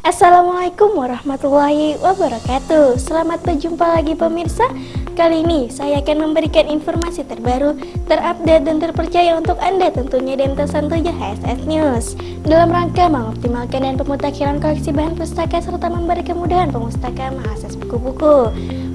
Assalamualaikum warahmatullahi wabarakatuh. Selamat berjumpa lagi pemirsa. Kali ini saya akan memberikan informasi terbaru, terupdate dan terpercaya untuk Anda tentunya MT 7 HSS News. Dalam rangka mengoptimalkan dan pemutakhiran koleksi bahan pustaka serta memberi kemudahan pemustaka mengakses buku-buku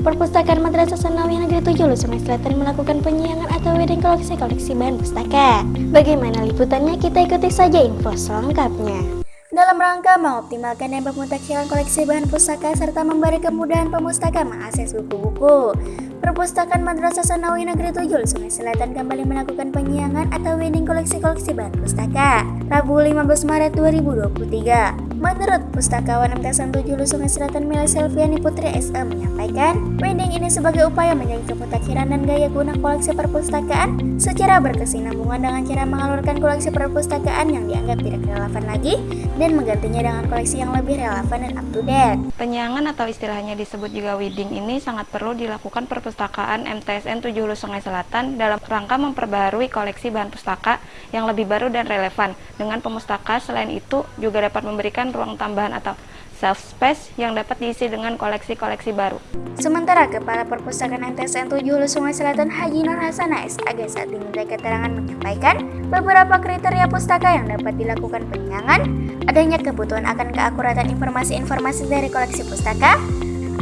Perpustakaan Madrasah Sanawi Negeri 7 Sungai Selatan melakukan penyiangan atau wedding koleksi-koleksi bahan pustaka Bagaimana liputannya? Kita ikuti saja info selengkapnya dalam rangka mengoptimalkan dan pemutakhiran koleksi bahan pustaka serta memberi kemudahan pemustaka mengakses buku-buku. Perpustakaan Madrasah Sanawi Negeri 7 Sungai Selatan kembali melakukan penyiangan atau wedding koleksi-koleksi bahan pustaka Rabu 15 Maret 2023. Menurut Pustakawan MTSN 7 Sungai Selatan Mila Selviani Putri SE menyampaikan, wedding ini sebagai upaya menjaga kemutakhiran dan gaya guna koleksi perpustakaan secara berkesinambungan dengan cara mengalurkan koleksi perpustakaan yang dianggap tidak relevan lagi dan menggantinya dengan koleksi yang lebih relevan dan up to date. Penyiangan atau istilahnya disebut juga wedding ini sangat perlu dilakukan perpustakaan MTSN 7 Hulu Sungai Selatan dalam rangka memperbaharui koleksi bahan pustaka yang lebih baru dan relevan. Dengan pemustaka selain itu juga dapat memberikan ruang tambahan atau self space yang dapat diisi dengan koleksi-koleksi baru. Sementara Kepala Perpustakaan NTSN 7 Hulu Sungai Selatan Haji Nur Hasana SAG saat diminta keterangan menyampaikan beberapa kriteria pustaka yang dapat dilakukan penyiangan, adanya kebutuhan akan keakuratan informasi-informasi dari koleksi pustaka,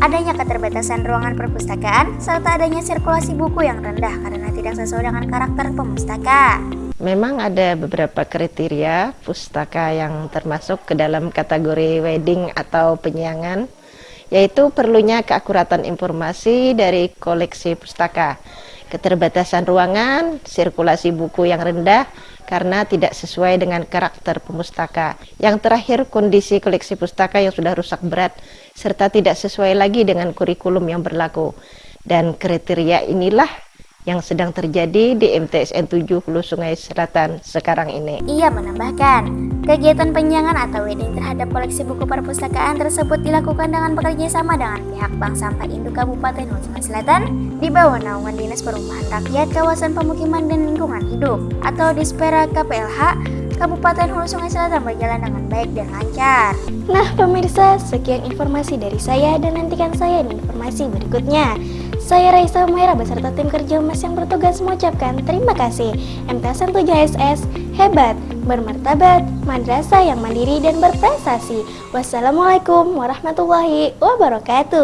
adanya keterbatasan ruangan perpustakaan, serta adanya sirkulasi buku yang rendah karena tidak sesuai dengan karakter pemustaka. Memang ada beberapa kriteria pustaka yang termasuk ke dalam kategori wedding atau penyiangan, yaitu perlunya keakuratan informasi dari koleksi pustaka, keterbatasan ruangan, sirkulasi buku yang rendah karena tidak sesuai dengan karakter pemustaka. Yang terakhir, kondisi koleksi pustaka yang sudah rusak berat serta tidak sesuai lagi dengan kurikulum yang berlaku. Dan kriteria inilah yang sedang terjadi di MTSN 7 Hulu Sungai Selatan sekarang ini. Ia menambahkan, kegiatan penyiangan atau wedding terhadap koleksi buku perpustakaan tersebut dilakukan dengan bekerja sama dengan pihak Bank Sampah Induk Kabupaten Hulu Sungai Selatan di bawah naungan Dinas Perumahan Rakyat Kawasan Pemukiman dan Lingkungan Hidup atau Dispera KPLH Kabupaten Hulu Sungai Selatan berjalan dengan baik dan lancar. Nah pemirsa, sekian informasi dari saya dan nantikan saya di informasi berikutnya. Saya Raisa Humaira beserta tim kerja Humas yang bertugas mengucapkan terima kasih. MTSN 7 SS hebat, bermartabat, madrasah yang mandiri dan berprestasi. Wassalamualaikum warahmatullahi wabarakatuh.